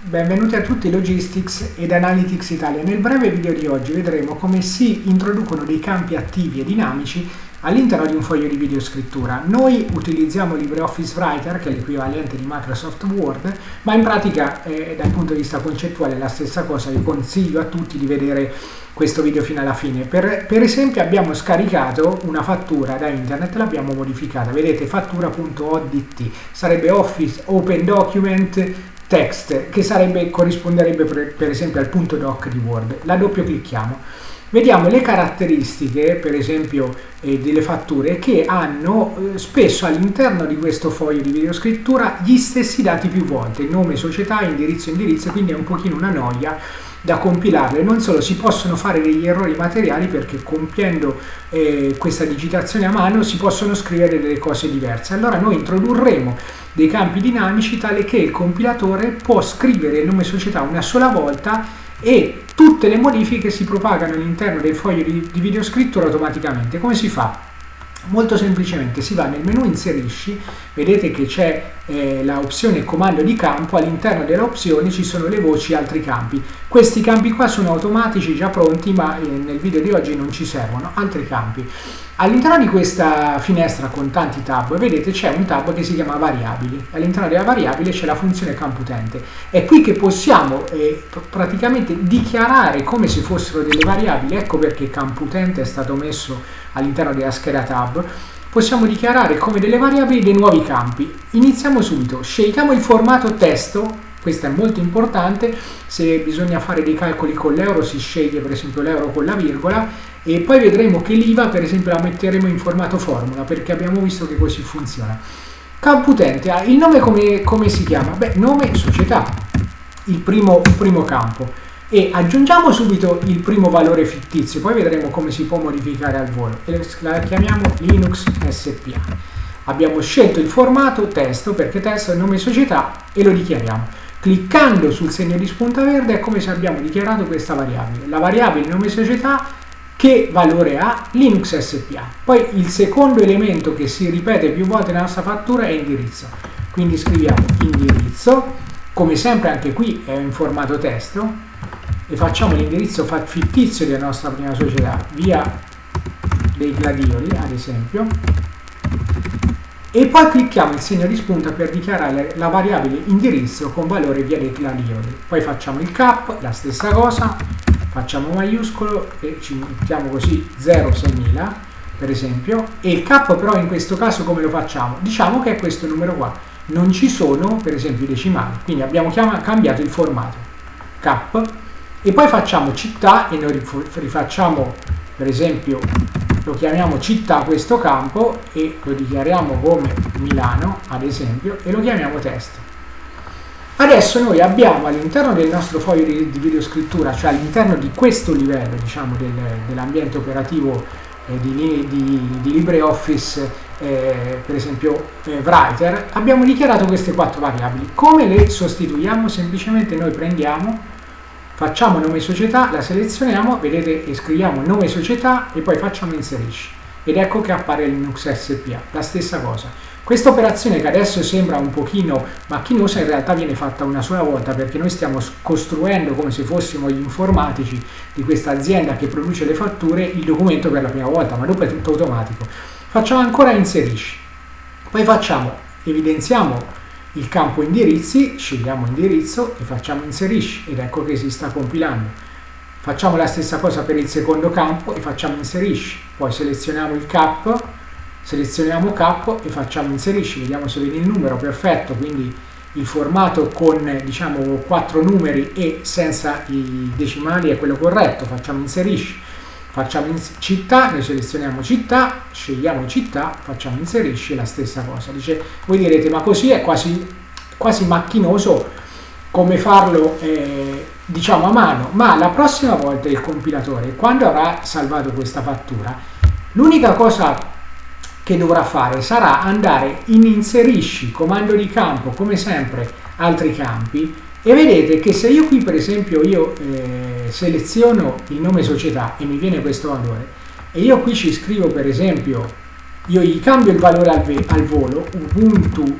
Benvenuti a tutti Logistics ed Analytics Italia. Nel breve video di oggi vedremo come si introducono dei campi attivi e dinamici all'interno di un foglio di videoscrittura. Noi utilizziamo LibreOffice Writer, che è l'equivalente di Microsoft Word, ma in pratica eh, dal punto di vista concettuale è la stessa cosa. Vi consiglio a tutti di vedere questo video fino alla fine. Per, per esempio abbiamo scaricato una fattura da internet, l'abbiamo modificata. Vedete fattura.odt, sarebbe Office Open Document text che sarebbe, corrisponderebbe per, per esempio al punto doc di Word. La doppio clicchiamo. Vediamo le caratteristiche, per esempio, eh, delle fatture che hanno eh, spesso all'interno di questo foglio di videoscrittura gli stessi dati più volte, nome, società, indirizzo, indirizzo, quindi è un pochino una noia da compilarle. Non solo, si possono fare degli errori materiali perché compiendo eh, questa digitazione a mano si possono scrivere delle cose diverse. Allora noi introdurremo dei campi dinamici tale che il compilatore può scrivere il nome società una sola volta e tutte le modifiche si propagano all'interno del foglio di, di videoscrittura automaticamente. Come si fa? Molto semplicemente si va nel menu inserisci, vedete che c'è eh, l'opzione comando di campo, all'interno delle opzioni ci sono le voci altri campi. Questi campi qua sono automatici, già pronti, ma eh, nel video di oggi non ci servono. Altri campi. All'interno di questa finestra con tanti tab, vedete c'è un tab che si chiama variabili. All'interno della variabile c'è la funzione campo utente. È qui che possiamo eh, praticamente dichiarare come se fossero delle variabili. Ecco perché campo utente è stato messo all'interno della scheda tab. Possiamo dichiarare come delle variabili dei nuovi campi. Iniziamo subito. Scegliamo il formato testo questo è molto importante, se bisogna fare dei calcoli con l'euro si sceglie per esempio l'euro con la virgola e poi vedremo che l'IVA per esempio la metteremo in formato formula perché abbiamo visto che così funziona. Campo utente, ah, il nome come, come, si chiama? Beh, nome società, il primo, primo campo e aggiungiamo subito il primo valore fittizio, poi vedremo come si può modificare al volo la chiamiamo Linux SPA. Abbiamo scelto il formato testo perché testo è il nome società e lo dichiariamo. Cliccando sul segno di spunta verde è come se abbiamo dichiarato questa variabile. La variabile nome società che valore ha Linux SPA. Poi il secondo elemento che si ripete più volte nella nostra fattura è indirizzo. Quindi scriviamo indirizzo, come sempre anche qui è in formato testo, e facciamo l'indirizzo fittizio della nostra prima società, via dei gladioli ad esempio, e poi clicchiamo il segno di spunta per dichiarare la variabile indirizzo con valore via dei clarioli. Poi facciamo il cap, la stessa cosa, facciamo maiuscolo e ci mettiamo così 06000 per esempio e il cap però in questo caso come lo facciamo? Diciamo che è questo numero qua, non ci sono per esempio i decimali, quindi abbiamo cambiato il formato cap e poi facciamo città e noi rifacciamo per esempio lo chiamiamo città questo campo e lo dichiariamo come Milano ad esempio e lo chiamiamo testo. Adesso noi abbiamo all'interno del nostro foglio di, di videoscrittura cioè all'interno di questo livello diciamo del, dell'ambiente operativo eh, di, di, di, LibreOffice eh, per esempio eh, Writer abbiamo dichiarato queste quattro variabili. Come le sostituiamo? Semplicemente noi prendiamo facciamo nome società, la selezioniamo, vedete scriviamo nome società e poi facciamo inserisci ed ecco che appare Linux SPA, la stessa cosa. Questa operazione che adesso sembra un pochino macchinosa in realtà viene fatta una sola volta perché noi stiamo costruendo come se fossimo gli informatici di questa azienda che produce le fatture il documento per la prima volta, ma dopo è tutto automatico. Facciamo ancora inserisci, poi facciamo, evidenziamo il campo indirizzi, scegliamo indirizzo e facciamo inserisci ed ecco che si sta compilando. Facciamo la stessa cosa per il secondo campo e facciamo inserisci, poi selezioniamo il cap, selezioniamo cap e facciamo inserisci, vediamo se vede il numero, perfetto, quindi il formato con diciamo quattro numeri e senza i decimali è quello corretto, facciamo inserisci facciamo in città, noi selezioniamo città, scegliamo città, facciamo inserisci la stessa cosa. Dice, voi direte, ma così è quasi, quasi macchinoso come farlo eh, diciamo a mano, ma la prossima volta il compilatore, quando avrà salvato questa fattura, l'unica cosa che dovrà fare sarà andare in inserisci, comando di campo, come sempre, altri campi, e vedete che se io qui per esempio io eh, seleziono il nome società e mi viene questo valore e io qui ci scrivo per esempio io gli cambio il valore al, al volo ubuntu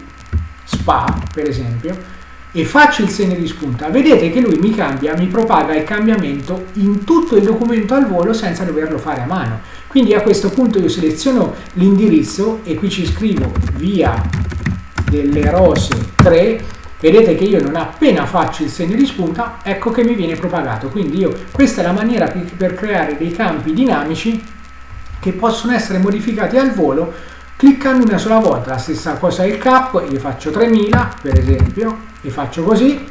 spa per esempio e faccio il segno di spunta, vedete che lui mi cambia, mi propaga il cambiamento in tutto il documento al volo senza doverlo fare a mano. Quindi a questo punto io seleziono l'indirizzo e qui ci scrivo via delle rose 3 vedete che io non appena faccio il segno di spunta ecco che mi viene propagato. Quindi io questa è la maniera per creare dei campi dinamici che possono essere modificati al volo cliccando una sola volta. La stessa cosa il cap io faccio 3000 per esempio e faccio così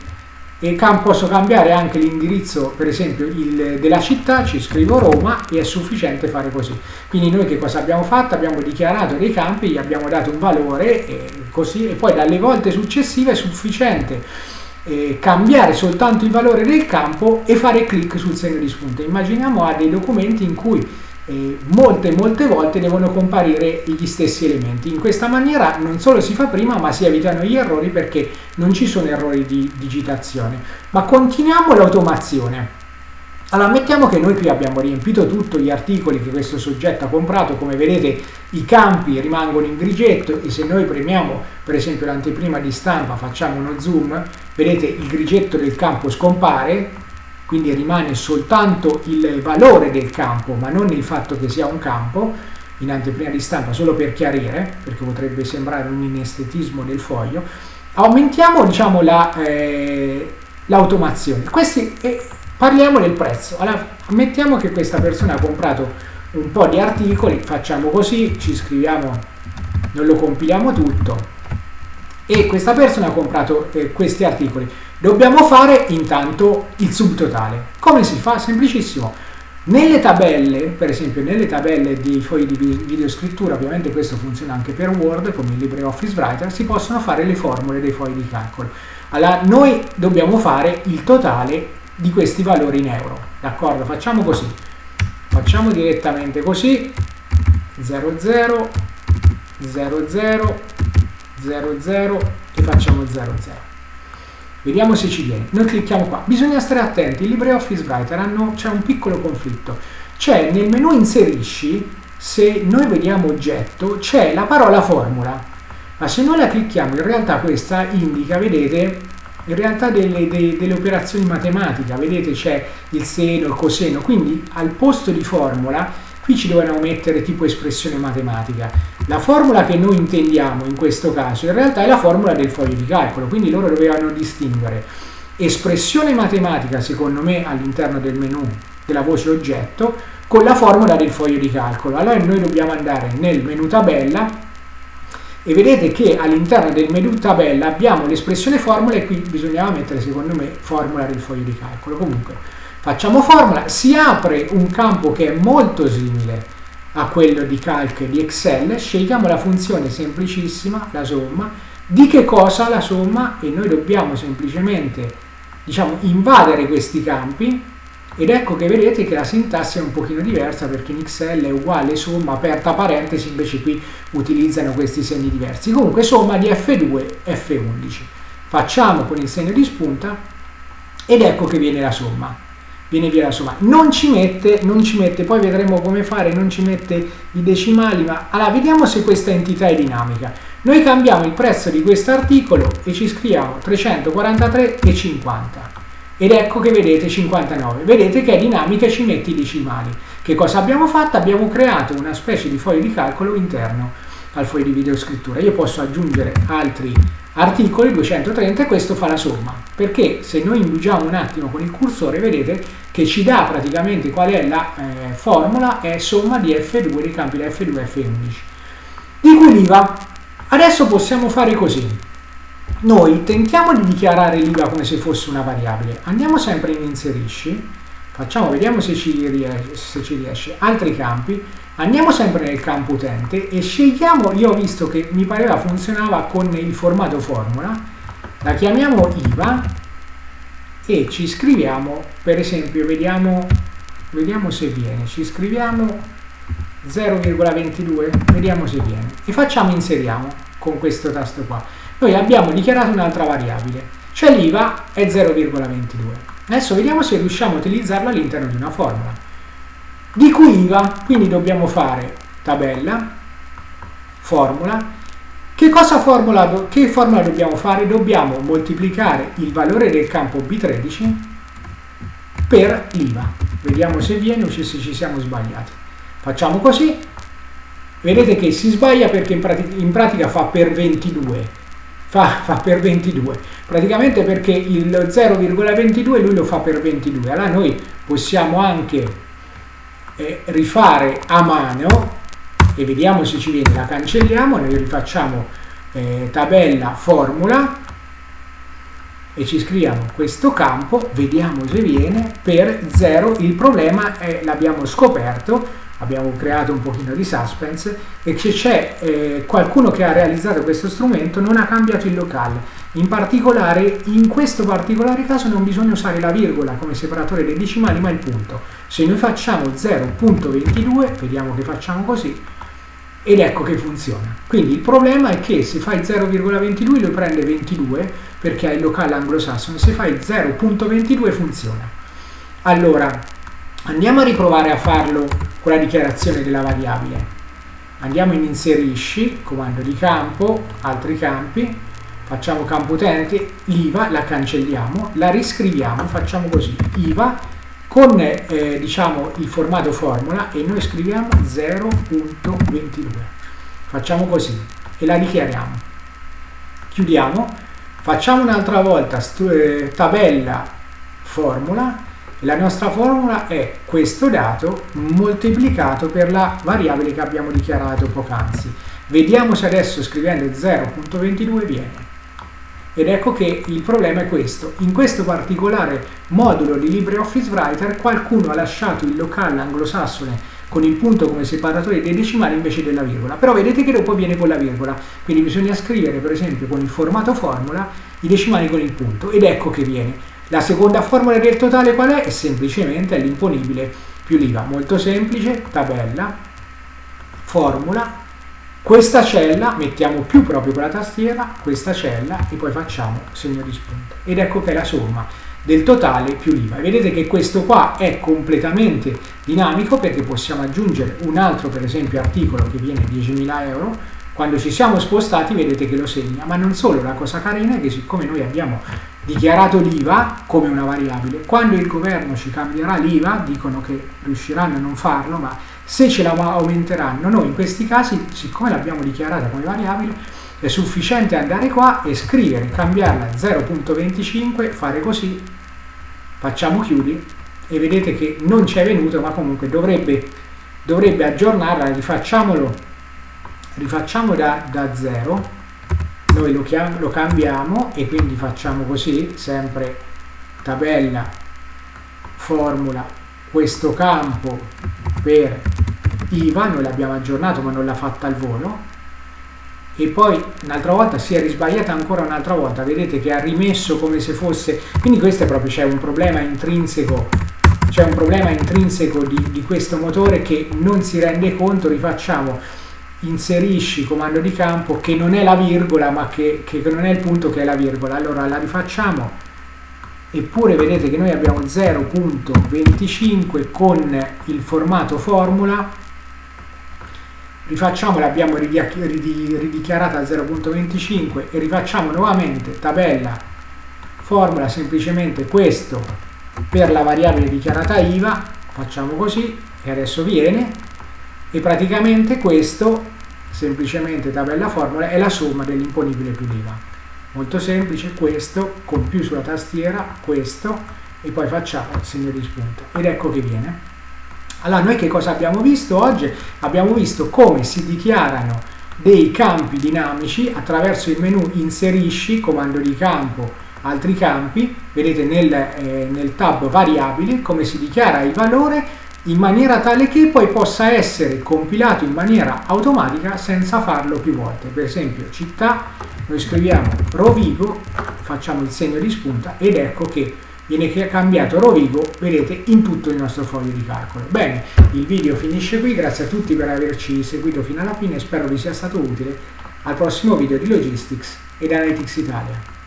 e posso cambiare anche l'indirizzo per esempio il, della città? Ci scrivo Roma e è sufficiente fare così. Quindi noi che cosa abbiamo fatto? abbiamo dichiarato dei campi gli abbiamo dato un valore e, così, e poi dalle volte successive è sufficiente eh, cambiare soltanto il valore del campo e fare clic sul segno di spunta immaginiamo a dei documenti in cui molte molte volte devono comparire gli stessi elementi. In questa maniera non solo si fa prima ma si evitano gli errori perché non ci sono errori di digitazione. Ma continuiamo l'automazione. Allora, mettiamo che noi qui abbiamo riempito tutti gli articoli che questo soggetto ha comprato, come vedete i campi rimangono in grigetto e se noi premiamo per esempio l'anteprima di stampa, facciamo uno zoom, vedete il grigetto del campo scompare, quindi rimane soltanto il valore del campo, ma non il fatto che sia un campo, in anteprima di stampa, solo per chiarire, perché potrebbe sembrare un inestetismo del foglio, aumentiamo diciamo, l'automazione. La, eh, parliamo del prezzo. Allora, ammettiamo che questa persona ha comprato un po' di articoli, facciamo così, ci scriviamo, non lo compiliamo tutto, e questa persona ha comprato eh, questi articoli. Dobbiamo fare intanto il subtotale. Come si fa? Semplicissimo. Nelle tabelle, per esempio nelle tabelle di fogli di videoscrittura, ovviamente questo funziona anche per Word, come il LibreOffice Writer, si possono fare le formule dei fogli di calcolo. Allora, noi dobbiamo fare il totale di questi valori in euro. D'accordo? Facciamo così. Facciamo direttamente così. 00, 00, 00 e facciamo 00. Vediamo se ci viene. Noi clicchiamo qua. Bisogna stare attenti, il LibreOffice Writer c'è un piccolo conflitto. C'è nel menu inserisci, se noi vediamo oggetto, c'è la parola formula. Ma se noi la clicchiamo, in realtà questa indica, vedete, in realtà delle, delle, delle operazioni matematiche. Vedete c'è il seno, il coseno. Quindi al posto di formula qui ci dovevano mettere tipo espressione matematica. La formula che noi intendiamo in questo caso in realtà è la formula del foglio di calcolo, quindi loro dovevano distinguere espressione matematica secondo me all'interno del menu della voce oggetto con la formula del foglio di calcolo. Allora noi dobbiamo andare nel menu tabella e vedete che all'interno del menu tabella abbiamo l'espressione formula e qui bisognava mettere secondo me formula del foglio di calcolo. Comunque Facciamo formula, si apre un campo che è molto simile a quello di calc di Excel, scegliamo la funzione semplicissima, la somma, di che cosa la somma? E noi dobbiamo semplicemente diciamo, invadere questi campi. Ed ecco che vedete che la sintassi è un pochino diversa perché in Excel è uguale somma aperta parentesi invece qui utilizzano questi segni diversi. Comunque somma di F2 F11 facciamo con il segno di spunta ed ecco che viene la somma viene via la somma. Non ci mette, non ci mette, poi vedremo come fare, non ci mette i decimali, ma allora vediamo se questa entità è dinamica. Noi cambiamo il prezzo di questo articolo e ci scriviamo 343,50 ed ecco che vedete 59. Vedete che è dinamica e ci mette i decimali. Che cosa abbiamo fatto? Abbiamo creato una specie di foglio di calcolo interno al foglio di videoscrittura. Io posso aggiungere altri articoli 230 e questo fa la somma. Perché se noi indugiamo un attimo con il cursore vedete che ci dà praticamente qual è la eh, formula è somma di F2 dei campi da F2 e F11 di cui l'IVA adesso possiamo fare così. Noi tentiamo di dichiarare l'IVA come se fosse una variabile. Andiamo sempre in inserisci facciamo vediamo se ci riesce, se ci riesce altri campi Andiamo sempre nel campo utente e scegliamo, io ho visto che mi pareva funzionava con il formato formula, la chiamiamo IVA e ci scriviamo, per esempio, vediamo, vediamo se viene, ci scriviamo 0,22, vediamo se viene e facciamo inseriamo con questo tasto qua. Noi abbiamo dichiarato un'altra variabile, cioè l'IVA è 0,22. Adesso vediamo se riusciamo a utilizzarla all'interno di una formula di cui IVA, quindi dobbiamo fare tabella, formula, Che, cosa formula, che formula dobbiamo fare? Dobbiamo moltiplicare il valore del campo B13 per l'IVA. Vediamo se viene o se ci siamo sbagliati. Facciamo così. Vedete che si sbaglia perché in pratica, in pratica fa per 22 fa, fa per 22 praticamente perché il 0,22 lui lo fa per 22 allora noi possiamo anche eh, rifare a mano e vediamo se ci viene la cancelliamo noi rifacciamo eh, tabella formula e ci scriviamo questo campo vediamo se viene per 0 il problema è l'abbiamo scoperto abbiamo creato un pochino di suspense e che c'è eh, qualcuno che ha realizzato questo strumento non ha cambiato il locale. In particolare in questo particolare caso non bisogna usare la virgola come separatore dei decimali ma il punto. Se noi facciamo 0.22 vediamo che facciamo così ed ecco che funziona. Quindi il problema è che se fai 0,22 lo prende 22 perché ha il locale anglosassone. Se fai 0.22 funziona. Allora andiamo a riprovare a farlo con la dichiarazione della variabile. Andiamo in inserisci, comando di campo, altri campi, facciamo campo utente, l'IVA la cancelliamo, la riscriviamo, facciamo così, IVA con eh, diciamo il formato formula e noi scriviamo 0.22. Facciamo così e la dichiariamo. Chiudiamo, facciamo un'altra volta eh, tabella formula la nostra formula è questo dato moltiplicato per la variabile che abbiamo dichiarato poc'anzi. Vediamo se adesso scrivendo 0.22 viene. Ed ecco che il problema è questo. In questo particolare modulo di LibreOffice Writer qualcuno ha lasciato il locale anglosassone con il punto come separatore dei decimali invece della virgola. Però vedete che dopo viene con la virgola. Quindi bisogna scrivere per esempio con il formato formula i decimali con il punto. Ed ecco che viene. La seconda formula del totale qual è? È semplicemente l'imponibile più l'IVA. Molto semplice, tabella, formula, questa cella mettiamo più proprio con la tastiera, questa cella e poi facciamo segno di spunta. Ed ecco che è la somma del totale più l'IVA. Vedete che questo qua è completamente dinamico perché possiamo aggiungere un altro per esempio articolo che viene 10.000 euro quando ci siamo spostati vedete che lo segna, ma non solo, la cosa carina è che siccome noi abbiamo dichiarato l'IVA come una variabile, quando il governo ci cambierà l'IVA, dicono che riusciranno a non farlo, ma se ce la aumenteranno, noi in questi casi, siccome l'abbiamo dichiarata come variabile, è sufficiente andare qua e scrivere, cambiarla a 0.25, fare così, facciamo chiudi e vedete che non ci è venuto, ma comunque dovrebbe, dovrebbe aggiornarla, rifacciamolo rifacciamo da, da zero noi lo, lo cambiamo e quindi facciamo così sempre tabella formula questo campo per IVA noi l'abbiamo aggiornato ma non l'ha fatta al volo. E poi un'altra volta si è risbagliata ancora un'altra volta vedete che ha rimesso come se fosse quindi questo è proprio c'è un problema intrinseco c'è un problema intrinseco di, di questo motore che non si rende conto rifacciamo inserisci comando di campo che non è la virgola ma che, che non è il punto che è la virgola. Allora la rifacciamo. Eppure vedete che noi abbiamo 0.25 con il formato formula. Rifacciamo l'abbiamo ridichiarata a 0.25 e rifacciamo nuovamente tabella formula semplicemente questo per la variabile dichiarata IVA. Facciamo così e adesso viene. E praticamente questo semplicemente tabella formula è la somma dell'imponibile più l'IVA molto semplice questo con più sulla tastiera questo e poi facciamo il segno di spunto. Ed ecco che viene. Allora noi che cosa abbiamo visto oggi? abbiamo visto come si dichiarano dei campi dinamici attraverso il menu inserisci comando di campo altri campi. Vedete nel, eh, nel tab variabili come si dichiara il valore in maniera tale che poi possa essere compilato in maniera automatica senza farlo più volte. Per esempio città, noi scriviamo Rovigo, facciamo il segno di spunta ed ecco che viene cambiato Rovigo, vedete, in tutto il nostro foglio di calcolo. Bene, il video finisce qui, grazie a tutti per averci seguito fino alla fine, spero vi sia stato utile. Al prossimo video di Logistics ed Analytics Italia.